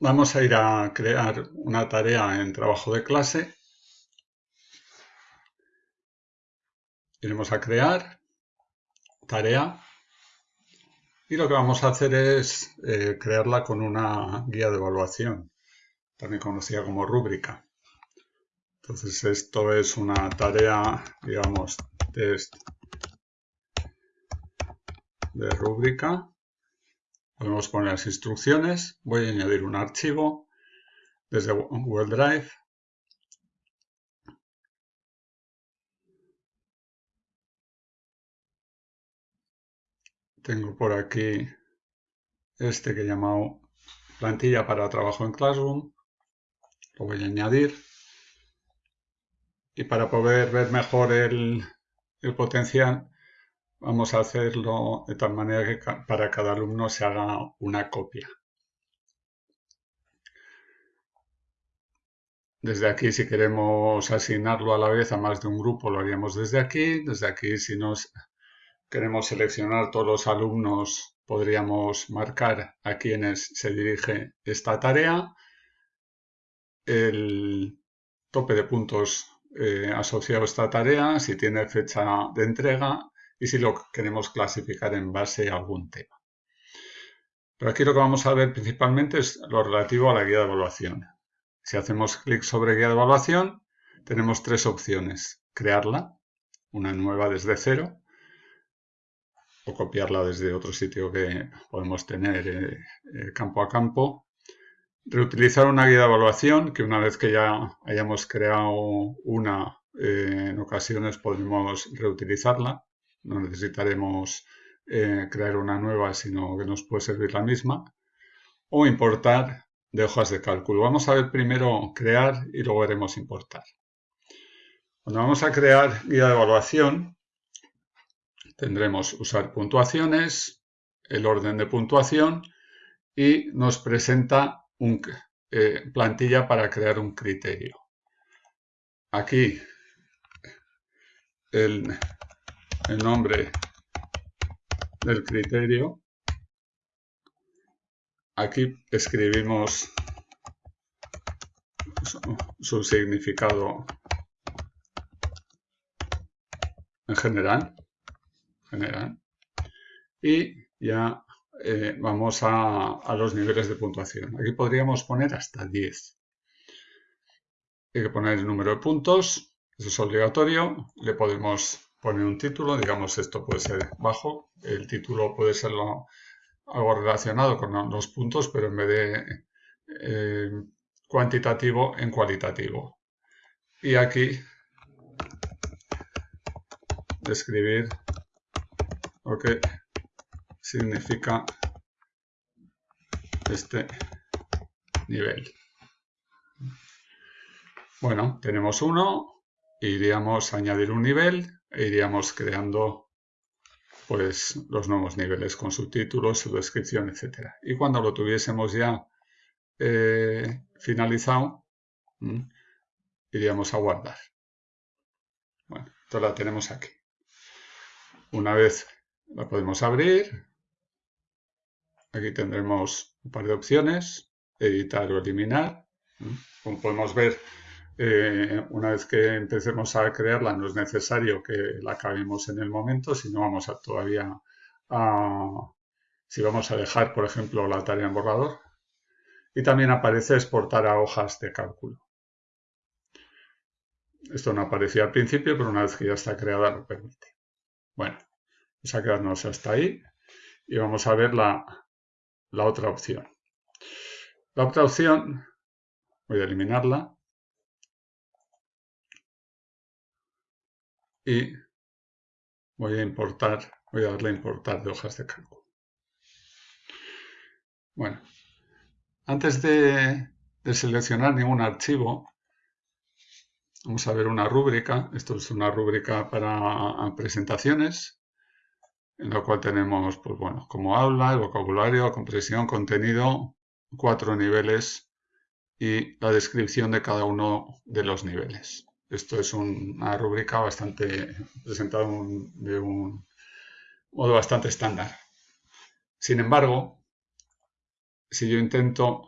Vamos a ir a crear una tarea en trabajo de clase. Iremos a crear tarea y lo que vamos a hacer es eh, crearla con una guía de evaluación, también conocida como rúbrica. Entonces esto es una tarea, digamos, test de rúbrica Podemos poner las instrucciones. Voy a añadir un archivo desde Google Drive. Tengo por aquí este que he llamado plantilla para trabajo en Classroom. Lo voy a añadir. Y para poder ver mejor el, el potencial, Vamos a hacerlo de tal manera que para cada alumno se haga una copia. Desde aquí, si queremos asignarlo a la vez a más de un grupo, lo haríamos desde aquí. Desde aquí, si nos queremos seleccionar todos los alumnos, podríamos marcar a quienes se dirige esta tarea. El tope de puntos eh, asociado a esta tarea, si tiene fecha de entrega y si lo queremos clasificar en base a algún tema. Pero aquí lo que vamos a ver principalmente es lo relativo a la guía de evaluación. Si hacemos clic sobre guía de evaluación, tenemos tres opciones. Crearla, una nueva desde cero, o copiarla desde otro sitio que podemos tener eh, eh, campo a campo. Reutilizar una guía de evaluación, que una vez que ya hayamos creado una, eh, en ocasiones podemos reutilizarla no necesitaremos eh, crear una nueva, sino que nos puede servir la misma, o importar de hojas de cálculo. Vamos a ver primero crear y luego veremos importar. Cuando vamos a crear guía de evaluación, tendremos usar puntuaciones, el orden de puntuación y nos presenta una eh, plantilla para crear un criterio. Aquí el el nombre del criterio. Aquí escribimos su, significado en general, general y ya eh, vamos a, a, los niveles de puntuación. Aquí podríamos poner hasta 10. Hay que poner el número de puntos, eso es obligatorio. Le podemos poner un título, digamos esto puede ser bajo, el título puede ser algo relacionado con los puntos, pero en vez de eh, cuantitativo en cualitativo. Y aquí describir lo que significa este nivel. Bueno, tenemos uno, iríamos a añadir un nivel e iríamos creando pues los nuevos niveles con su título, su descripción, etc. Y cuando lo tuviésemos ya eh, finalizado, iríamos a guardar. Bueno, esto la tenemos aquí. Una vez la podemos abrir, aquí tendremos un par de opciones, editar o eliminar. Como podemos ver, eh, una vez que empecemos a crearla no es necesario que la acabemos en el momento, sino vamos a todavía a, si vamos a dejar, por ejemplo, la tarea en borrador. Y también aparece exportar a hojas de cálculo. Esto no aparecía al principio, pero una vez que ya está creada lo permite. Bueno, vamos a quedarnos hasta ahí y vamos a ver la, la otra opción. La otra opción, voy a eliminarla, y voy a importar, voy a darle a importar de hojas de cálculo. Bueno, antes de, seleccionar ningún archivo, vamos a ver una rúbrica. Esto es una rúbrica para presentaciones, en la cual tenemos, pues bueno, como habla, el vocabulario, compresión, contenido, cuatro niveles y la descripción de cada uno de los niveles. Esto es una rúbrica bastante presentada de un modo bastante estándar. Sin embargo, si yo intento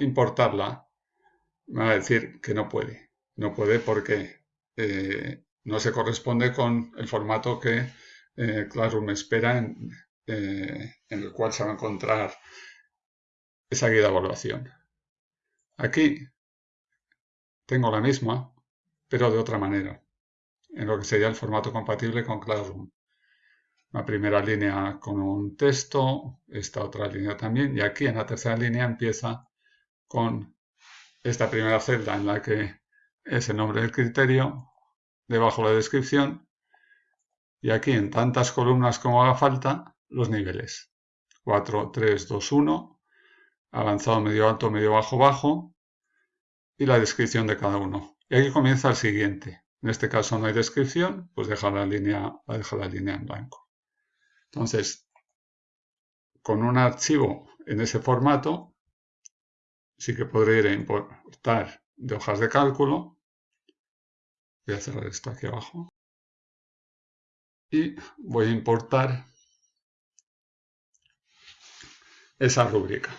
importarla, me va a decir que no puede. No puede porque eh, no se corresponde con el formato que eh, Classroom espera en, eh, en el cual se va a encontrar esa guía de evaluación. Aquí tengo la misma, pero de otra manera, en lo que sería el formato compatible con Classroom. La primera línea con un texto, esta otra línea también, y aquí en la tercera línea empieza con esta primera celda en la que es el nombre del criterio, debajo la descripción, y aquí en tantas columnas como haga falta, los niveles. 4, 3, 2, 1, avanzado, medio alto, medio bajo, bajo, y la descripción de cada uno. Y aquí comienza el siguiente. En este caso no hay descripción, pues deja la línea, deja la línea en blanco. Entonces, con un archivo en ese formato, sí que podré importar de hojas de cálculo. Voy a cerrar esto aquí abajo. Y voy a importar esa rúbrica.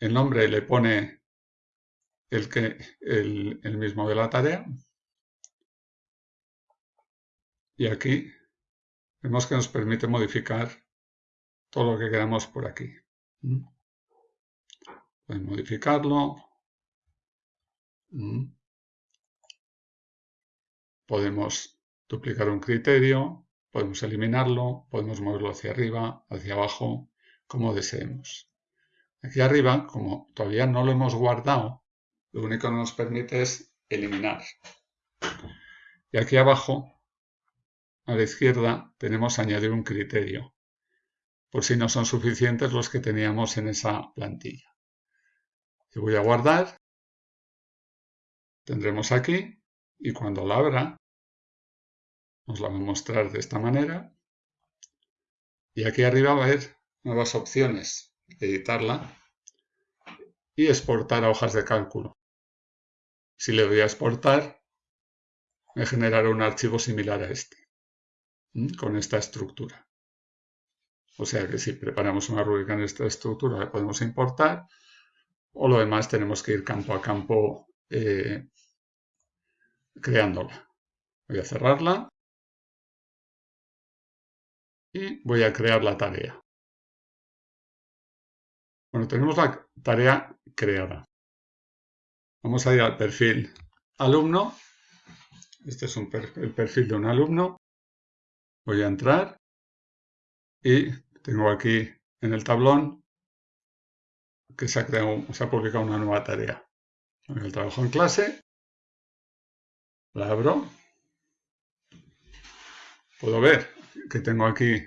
El nombre le pone el, que, el, mismo de la tarea. Y aquí vemos que nos permite modificar todo lo que queramos por aquí. ¿Mm? Pueden modificarlo. ¿Mm? Podemos duplicar un criterio, podemos eliminarlo, podemos moverlo hacia arriba, hacia abajo, como deseemos. Aquí arriba, como todavía no lo hemos guardado, lo único que nos permite es eliminar. Y aquí abajo a la izquierda tenemos añadir un criterio, por si no son suficientes los que teníamos en esa plantilla. Y voy a guardar, tendremos aquí, y cuando la abra, nos la va a mostrar de esta manera. Y aquí arriba va a haber nuevas opciones, editarla y exportar a hojas de cálculo. Si le doy a exportar, me generará un archivo similar a este con esta estructura. O sea que si preparamos una rúbrica en esta estructura la podemos importar o lo demás tenemos que ir campo a campo eh, creándola. Voy a cerrarla y voy a crear la tarea. Bueno, tenemos la tarea creada. Vamos a ir al perfil alumno. Este es el perfil de un alumno. Voy a entrar y tengo aquí en el tablón que se ha, creado, se ha publicado una nueva tarea. el trabajo en clase, la abro, puedo ver que tengo aquí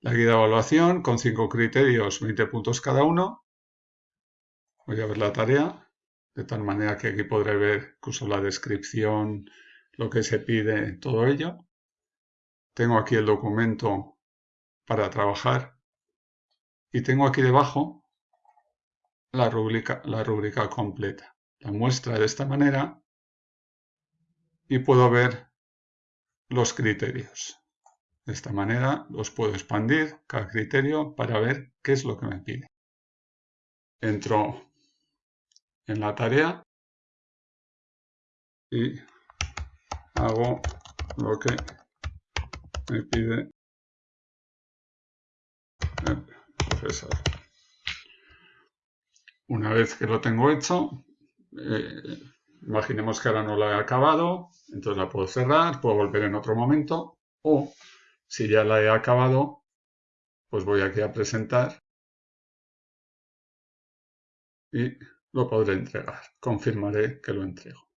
la guía de evaluación con cinco criterios, 20 puntos cada uno. Voy a ver la tarea, de tal manera que aquí podré ver incluso la descripción, lo que se pide, todo ello. Tengo aquí el documento para trabajar y tengo aquí debajo la rúbrica, la completa. La muestra de esta manera y puedo ver los criterios. De esta manera los puedo expandir cada criterio para ver qué es lo que me pide. Entro en la tarea y hago lo que me pide el profesor. Una vez que lo tengo hecho, eh, imaginemos que ahora no la he acabado, entonces la puedo cerrar, puedo volver en otro momento, o si ya la he acabado, pues voy aquí a presentar y lo podré entregar. Confirmaré que lo entrego.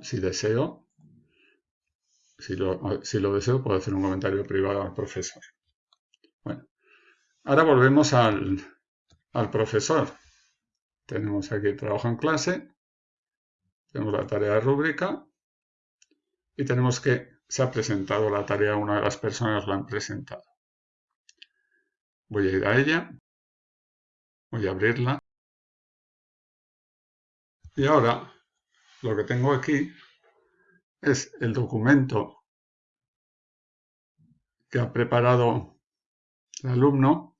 Si deseo, si lo, deseo, puedo hacer un comentario privado al profesor. Bueno, ahora volvemos al, profesor. Tenemos aquí trabajo en clase, tenemos la tarea de rúbrica y tenemos que se ha presentado la tarea, una de las personas la han presentado. Voy a ir a ella, voy a abrirla y ahora lo que tengo aquí es el documento que ha preparado el alumno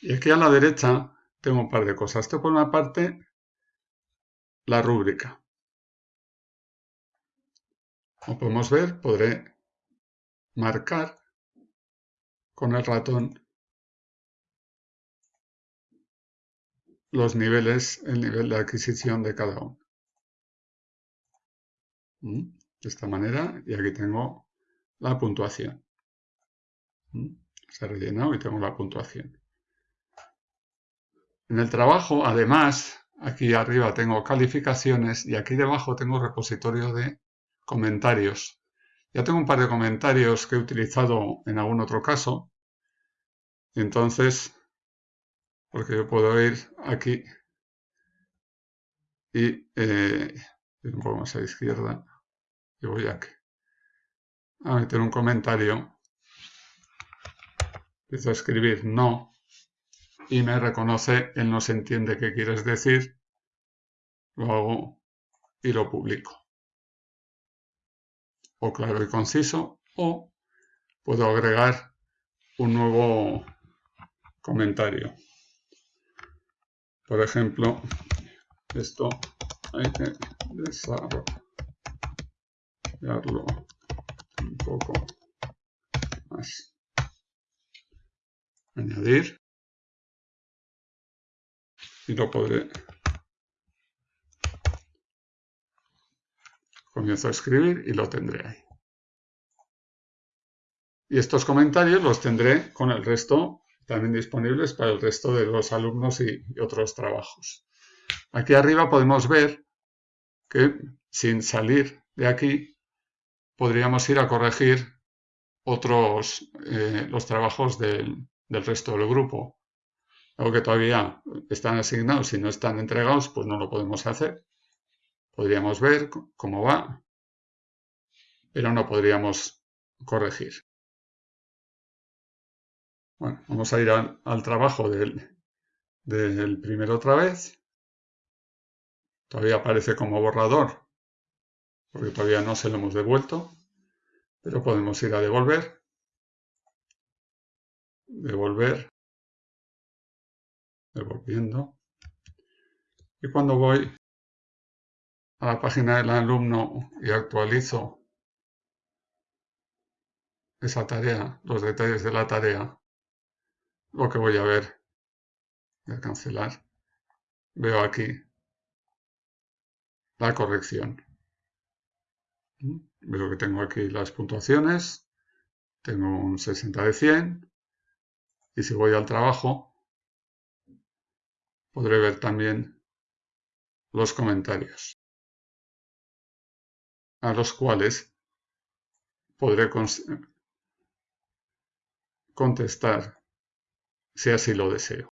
Y aquí a la derecha tengo un par de cosas. Esto por una parte, la rúbrica. Como podemos ver, podré marcar con el ratón los niveles, el nivel de adquisición de cada uno. ¿Mm? De esta manera, y aquí tengo la puntuación. ¿Mm? Se ha rellenado y tengo la puntuación. En el trabajo, además, aquí arriba tengo calificaciones y aquí debajo tengo repositorio de comentarios. Ya tengo un par de comentarios que he utilizado en algún otro caso. Entonces, porque yo puedo ir aquí. Y eh, un poco más a la izquierda. Y voy aquí. A meter un comentario. Empiezo a escribir no. Y me reconoce él no se entiende qué quieres decir. Lo hago y lo publico. O claro y conciso o puedo agregar un nuevo comentario por ejemplo, esto hay que desarrollarlo un poco más. Añadir. Y lo podré. Comienzo a escribir y lo tendré ahí. Y estos comentarios los tendré con el resto también disponibles para el resto de los alumnos y, otros trabajos. Aquí arriba podemos ver que sin salir de aquí podríamos ir a corregir otros eh, los trabajos del, del, resto del grupo. Algo que todavía están asignados y no están entregados, pues no lo podemos hacer. Podríamos ver cómo va, pero no podríamos corregir. Bueno, vamos a ir al, trabajo del, del primero otra vez. Todavía aparece como borrador, porque todavía no se lo hemos devuelto, pero podemos ir a devolver. Devolver. Devolviendo. Y cuando voy a la página del alumno y actualizo esa tarea, los detalles de la tarea, lo que voy a ver. Voy a cancelar. Veo aquí la corrección. Veo que tengo aquí las puntuaciones. Tengo un 60 de 100. Y si voy al trabajo, podré ver también los comentarios a los cuales podré contestar si así lo deseo.